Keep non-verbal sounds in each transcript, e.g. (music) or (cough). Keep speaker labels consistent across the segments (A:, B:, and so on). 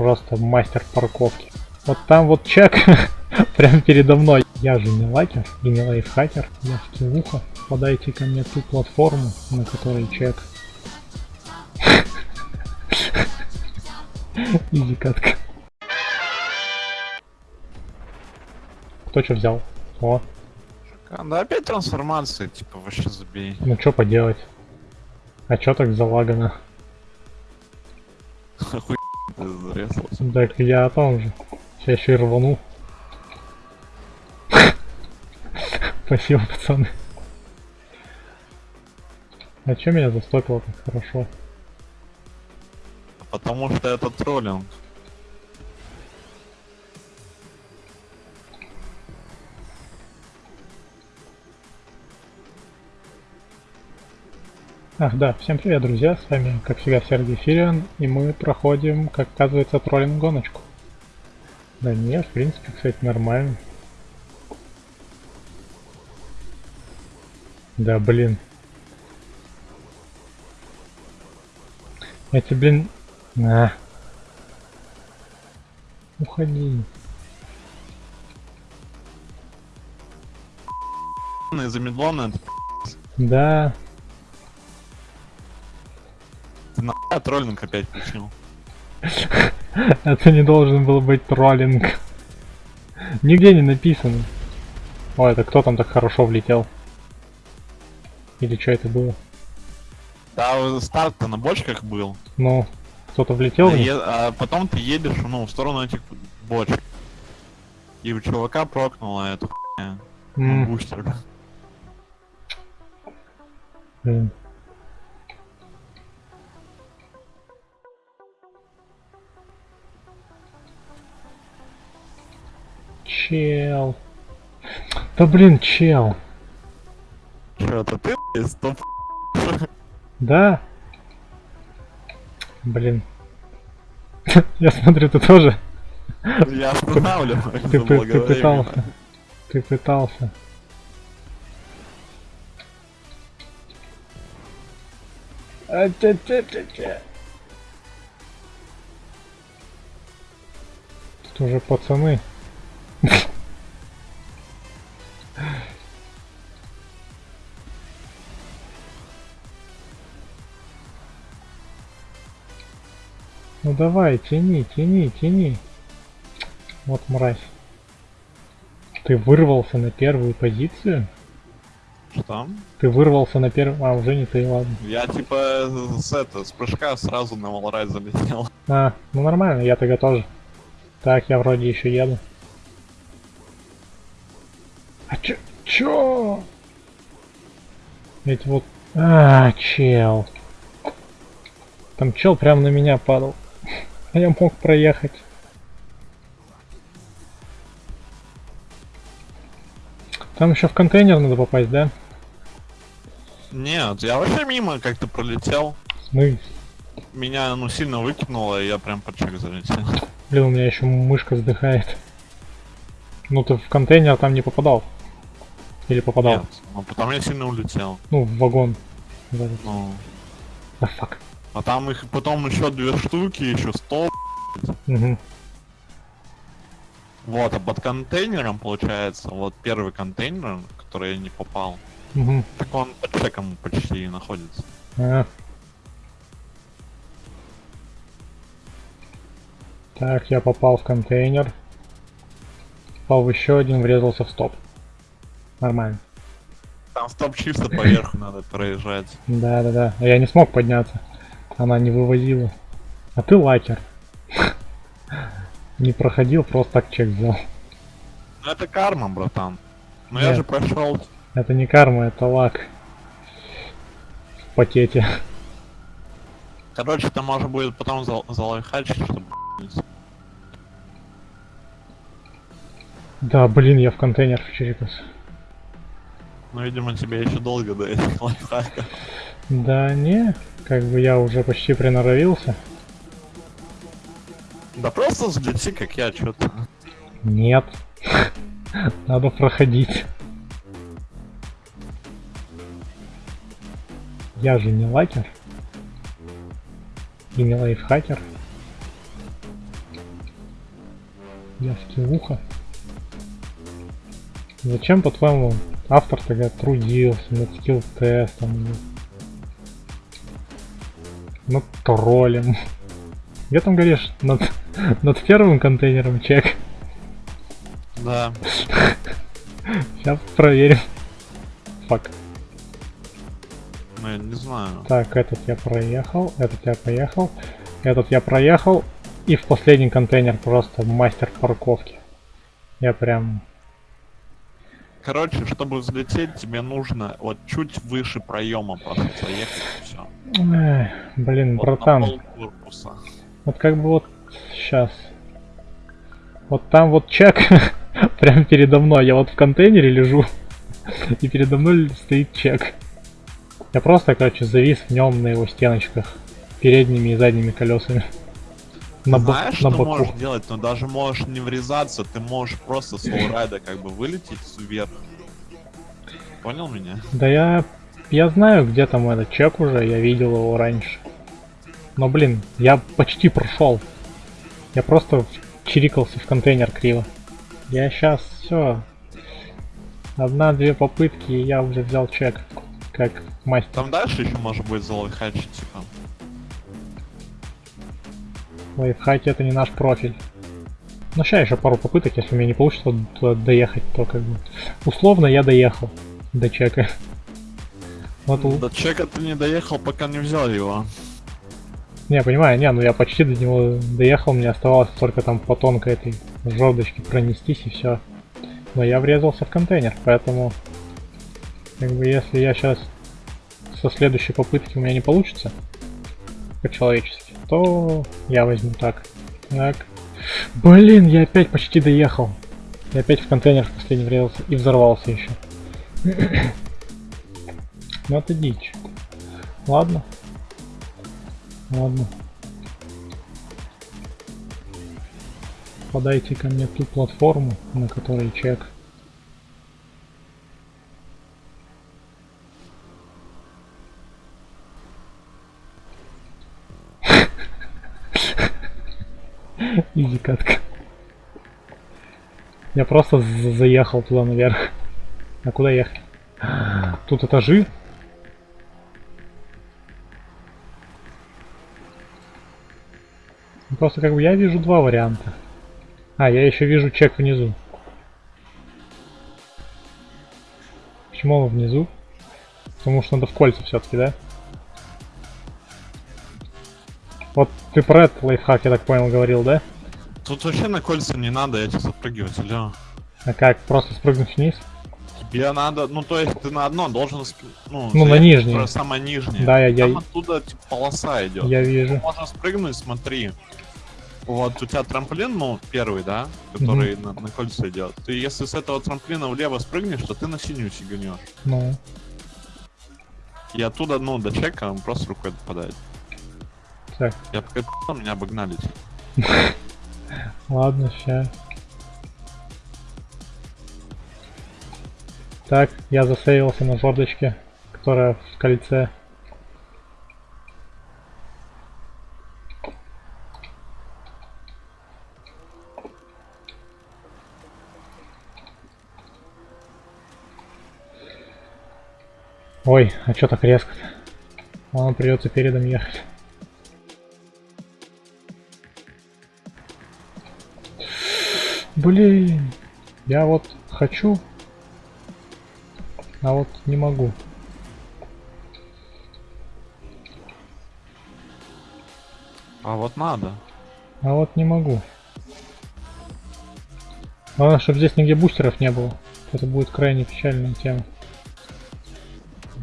A: Просто мастер парковки. Вот там вот чек (laughs) прям передо мной. Я же не лакер и не лайфхакер. Я скиллуха. Подайте ко мне ту платформу, на которой чек. (laughs) Изи катка. Кто что взял? О,
B: А, Да опять трансформация, типа, вообще забей.
A: ну что поделать? А чё так залагано? (laughs)
B: Хуй зарезался.
A: Так я о том же. Сейчас еще и рвану. (laughs) Спасибо, пацаны. А чё меня застопило так хорошо?
B: Потому что это троллинг.
A: Ах да, всем привет, друзья, с вами, как всегда, Сергей Фириан, и мы проходим, как оказывается, троллинг-гоночку. Да нет, в принципе, кстати, нормально. Да, блин. Эти, блин... На. Уходи.
B: Замедленно это
A: Да,
B: на троллинг опять включил.
A: Это не должен был быть троллинг. Нигде не написано. О, это кто там так хорошо влетел? Или что это было?
B: Да, старт-то на бочках был.
A: Ну, кто-то влетел?
B: А, е- а потом ты едешь, ну, в сторону этих бочек. И у чувака прокнула эту хуйня.
A: М,
B: Бустер.
A: блин. Чел. Да блин, чел.
B: Это ты, стоп?
A: Да? Блин. (laughs) Я смотрю, ты тоже.
B: Я останавливаюсь.
A: Ты, ты
B: заблаговременно.
A: пытался. Ты пытался. А, тя- тя- тя- тя. Тут уже пацаны. Давай, тяни, тяни, тяни. Вот мразь. Ты вырвался на первую позицию?
B: Что?
A: Ты вырвался на первую... А, уже не ты, ладно.
B: Я типа с это, с прыжка сразу на Валрайт залетел. (laughs)
A: А, ну нормально, я тогда тоже. Так, я вроде еще еду. А чё? Чё? Эти вот... А, чел. Там чел прям на меня падал. А я мог проехать. Там еще в контейнер надо попасть, да?
B: Нет, я вообще мимо как-то пролетел.
A: Мы...
B: Меня, ну, сильно выкинуло, и я прям под чек залетел.
A: Блин, у меня еще мышка вздыхает. Ну ты в контейнер там не попадал. Или попадал?
B: Нет, ну, потом я сильно улетел.
A: Ну, в вагон. Да,
B: Ну,
A: да, фак.
B: А там их потом еще две штуки, еще сто.
A: Мгм.
B: Вот, а под контейнером, получается, вот первый контейнер, в который я не попал, так он под чеком почти находится.
A: А. Так, я попал в контейнер. Попал в еще один, врезался в стоп. Нормально.
B: Там стоп чисто поверху надо проезжать.
A: Да, да, да. Я не смог подняться. Она не вывозила. А ты лакер. Не проходил, просто так чек взял.
B: Ну это карма, братан. Но я
A: Нет.
B: же прошел.
A: Это не карма, это лак. В пакете.
B: Короче, это можно будет потом за залайфхачить, чтобы
A: Да, блин, я в контейнер вчерикался.
B: Ну, видимо, тебе еще долго до этих лайфхаков.
A: Да не, как бы я уже почти приноровился.
B: Да просто взлети, как я, что-то.
A: Нет. (laughs) Надо проходить. Я же не лакер. И не лайфхакер. Я скиллуха. Зачем, по-твоему, автор тогда трудился над скилл-тестом? Над троллем? Где там говоришь? Над, над первым контейнером чек?
B: Да.
A: Сейчас проверим. Фак.
B: Ну, я не знаю.
A: Так, этот я проехал, этот я поехал, этот я проехал. И в последний контейнер просто мастер парковки. Я прям...
B: Короче, чтобы взлететь, тебе нужно вот чуть выше проема просто заехать и все.
A: Эх, блин,
B: Вот
A: братан. Вот как бы вот сейчас. Вот там вот чек (laughs) прям передо мной. Я вот в контейнере лежу. (laughs) И передо мной стоит чек. Я просто, короче, завис в нем на его стеночках. Передними и задними колесами. На, бо-
B: Знаешь,
A: на
B: что
A: боку.
B: можешь делать? Но даже можешь не врезаться, ты можешь просто с wallride а как бы вылететь вверх. Понял меня?
A: Да я... Я знаю, где там этот чек уже, я видел его раньше. Но, блин, я почти прошел. Я просто чирикался в контейнер криво. Я сейчас все. Одна-две попытки, и я уже взял чек. Как мастер.
B: Там дальше еще может быть залайхачить, типа.
A: Лайфхаки это не наш профиль. Ну, сейчас еще пару попыток, если у меня не получится туда доехать, то как бы... Условно я доехал до чека. (laughs) Вот,
B: До чека ты не доехал, пока не взял его.
A: Не, понимаю, не, ну я почти до него доехал, мне оставалось только там по тонкой этой жердочке пронестись и все. Но я врезался в контейнер, поэтому как бы если я сейчас со следующей попытки у меня не получится по-человечески, то я возьму так. Так. Блин, я опять почти доехал. Я опять в контейнер в последний врезался и взорвался еще. (coughs) Ну это дичь. Ладно. Ладно. Подайте ко мне ту платформу, на которой чек. Изи катка. Я просто за- заехал туда наверх. А куда ехать? Тут этажи? Ну, Просто как бы я вижу два варианта. А, я еще вижу чек внизу. Почему он внизу? Потому что надо в кольца все-таки, да? Вот ты про этот лайфхак, я так понял, говорил, да?
B: Тут вообще на кольца не надо этих запрыгивать, алло.
A: А как, просто спрыгнуть вниз?
B: Тебе надо, ну то есть ты на одно должен, ну,
A: Ну, на нижнее.
B: про самое нижнее.
A: Да, я- я-
B: Там оттуда типа, полоса идет.
A: Я вижу.
B: Можно спрыгнуть, смотри. Вот у тебя трамплин, ну, первый, да, который на, на кольца идет. Ты если с этого трамплина влево спрыгнешь, то ты на синюю сиганешь.
A: Ну,
B: И оттуда, ну, до чека он просто рукой попадает.
A: так,
B: Я пока меня обогнали. (laughs)
A: ладно, ща. Так, я засейвился на жердочке, которая в кольце. Ой, а чё так резко-то? Ладно, придется передом ехать. Блин, я вот хочу, а вот не могу.
B: А вот надо.
A: А вот не могу. Главное, чтобы здесь нигде бустеров не было. Это будет крайне печальная тема.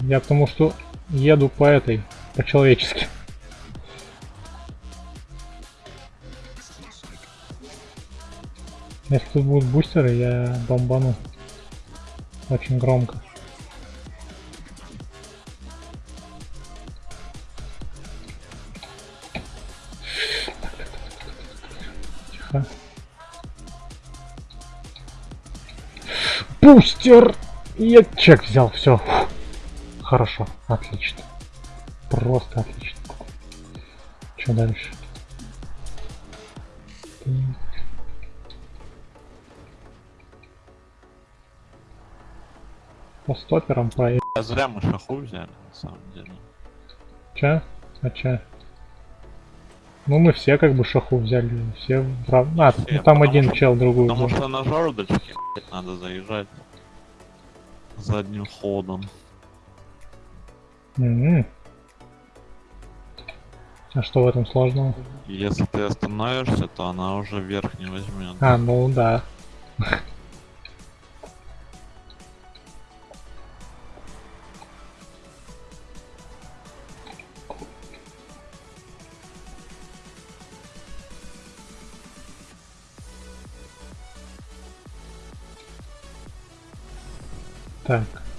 A: Я потому что еду по этой, по-человечески. Если тут будут бустеры, я бомбану. Очень громко. Тихо. Бустер! Я чек взял, все. Хорошо, отлично. Просто отлично. Что дальше? Так. По стоперам проехать.
B: А зря мы шаху взяли, на самом деле.
A: Че? А че? Ну мы все как бы шаху взяли, все в рав- А,
B: Все,
A: ну, там один
B: что-
A: чел другую
B: Потому
A: взял.
B: что на жердочке блядь, надо заезжать задним ходом.
A: Мгм. А что в этом сложного?
B: Если ты остановишься, то она уже вверх не возьмет.
A: А, ну да.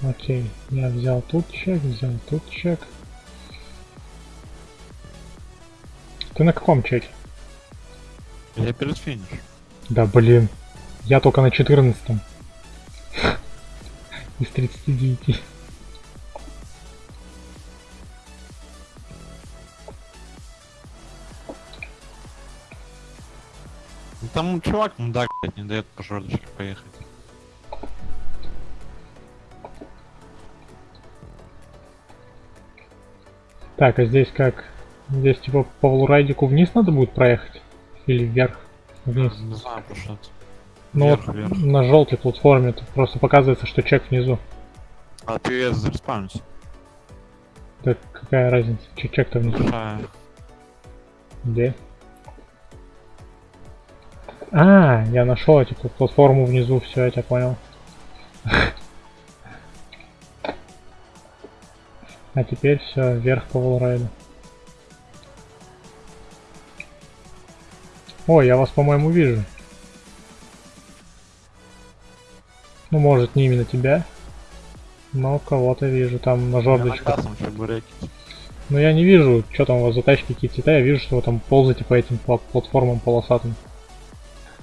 A: Окей. Я взял тут чек, взял тут чек. Ты на каком чеке?
B: Я перед финишем.
A: Да блин. Я только на 14 (laughs) Из 39.
B: Ну, Там чувак мудак, блядь, не дает по жердочке поехать.
A: Так, а здесь как? Здесь типа по волрайдику вниз надо будет проехать? Или вверх? Вниз.
B: Не знаю, это.
A: Ну
B: Вверх,
A: вот
B: вверх.
A: на желтой платформе просто показывается, что чек внизу.
B: А ты зареспаунись.
A: Так какая разница? Че чек-то внизу?
B: Большая.
A: Где? А, я нашел эту платформу внизу, все, я тебя понял. (laughs) А теперь все, вверх по волрайду. О, я вас, по-моему, вижу. Ну, может, не именно тебя, но кого-то вижу там на
B: чебуреки.
A: Но я не вижу, что там у вас за тачки, какие цвета, я вижу, что вы там ползаете по этим пла- платформам полосатым.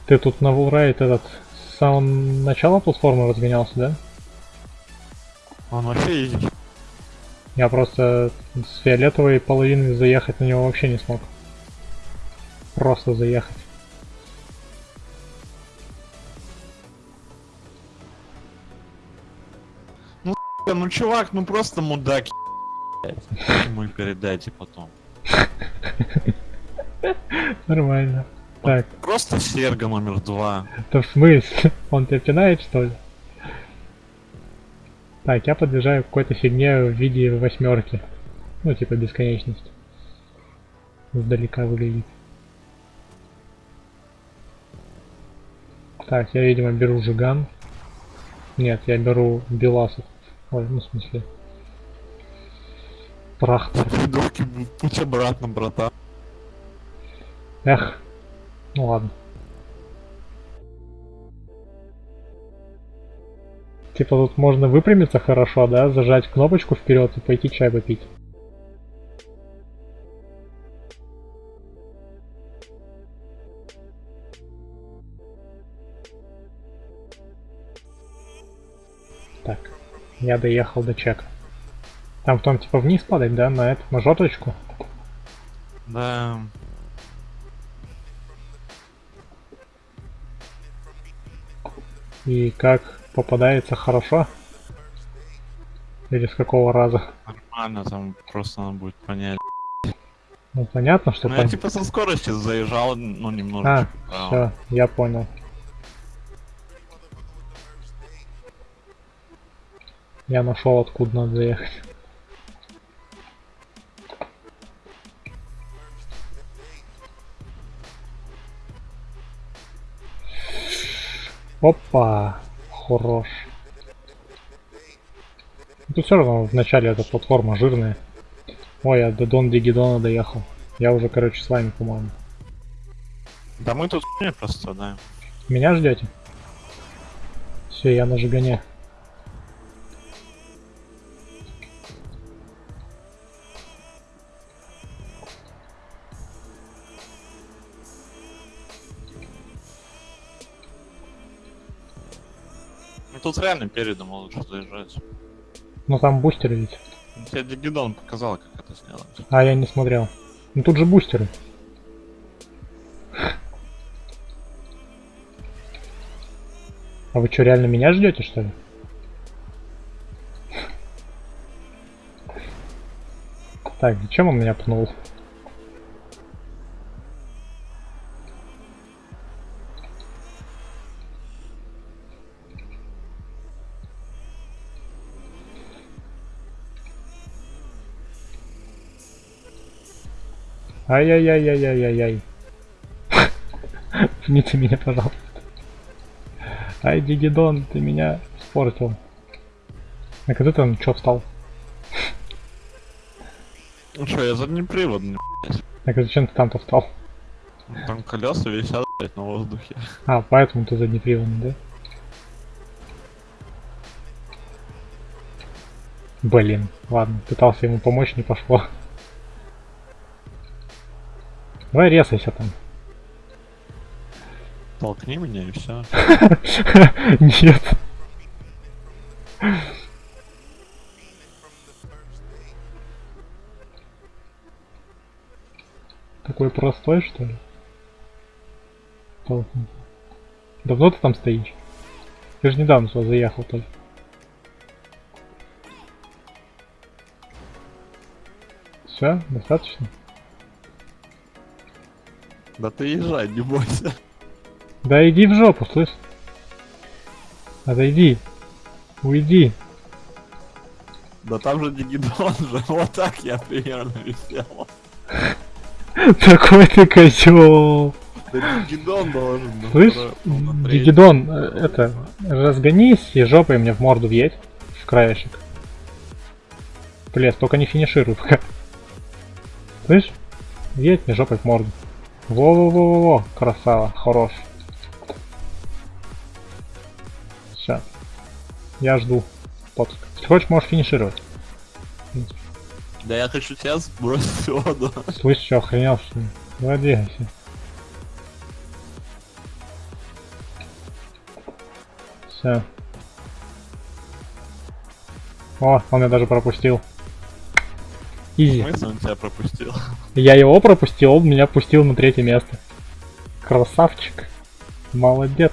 A: Ты тут на Вулрайд этот с самого начала платформы разгонялся, да?
B: Он вообще изи.
A: Я просто с фиолетовой половины заехать на него вообще не смог. Просто заехать.
B: Ну чувак, ну просто мудак. Ему и передайте потом. (laughs)
A: Нормально. Так,
B: Просто серга номер два.
A: это в смысле? Он тебя пинает, что ли? Так, я подъезжаю к какой-то фигне в виде восьмерки. Ну, типа бесконечность. Издалека выглядит. Так, я, видимо, беру Жиган. Нет, я беру Беласов. Ой, ну, в смысле. Трахтор.
B: Придурки, путь обратно, братан.
A: Эх. Ну ладно. Типа тут можно выпрямиться хорошо, да? Зажать кнопочку вперед и пойти чай попить. Так, я доехал до чека. Там потом типа вниз падать, да, на эту, на жёточку?
B: Да.
A: И как попадается хорошо? Или с какого раза?
B: Нормально, там просто надо будет понять.
A: Ну понятно, что
B: Ну, я
A: там...
B: типа со скоростью заезжал, ну,
A: А,
B: немножечко. вправо.
A: все, я понял. Я нашел, откуда надо заехать. Опа, хорош. Тут все равно в начале эта платформа жирная. Ой, я до Дон Дигидона доехал. Я уже, короче, с вами, по-моему.
B: Да мы тут просто, да.
A: Меня ждете? Все, я на Жигане.
B: тут реально передом лучше заезжать.
A: Ну там бустеры ведь.
B: Тебе Дигидон показал, как это сделать.
A: А я не смотрел. Ну тут же бустеры. А вы что, реально меня ждете, что ли? Так, зачем он меня пнул? Ай-яй-яй-яй-яй-яй-яй. (laughs) Пните меня, пожалуйста. Ай, Дигидон, ты меня испортил. А когда там чё встал?
B: Ну что, я заднеприводный.
A: Так а зачем ты там-то встал?
B: Там колеса висят блядь, на воздухе.
A: А, поэтому ты заднеприводный, да? Блин, ладно, пытался ему помочь, не пошло. Давай резайся там. (laughs)
B: Толкни меня и все.
A: Нет. Такой простой, что ли? Толкнуть. Давно ты там стоишь? Ты же недавно сюда заехал только. Все, достаточно?
B: Да ты езжай, не бойся.
A: Да иди в жопу, слышь? Отойди. Уйди.
B: Да там же Дигидон же, (laughs) вот так я примерно висел.
A: Такой ты козел.
B: Да Дигидон должен. на
A: Слышь. Дигидон, э, это, разгонись и жопой мне в морду въедь, в краешек. Плес, только не финишируй пока. Слышь? Въедь мне жопой в морду. Во-во-во-во-во, красава, хорош. Сейчас. Я жду. Подск. Если хочешь, можешь финишировать.
B: Да я хочу тебя сбросить в воду.
A: Слышь, что, охренел, что ли? Двигайся. Все. О, он меня даже пропустил. Изи.
B: Смысл он тебя пропустил?
A: Я его пропустил, он меня пустил на третье место. Красавчик. Молодец.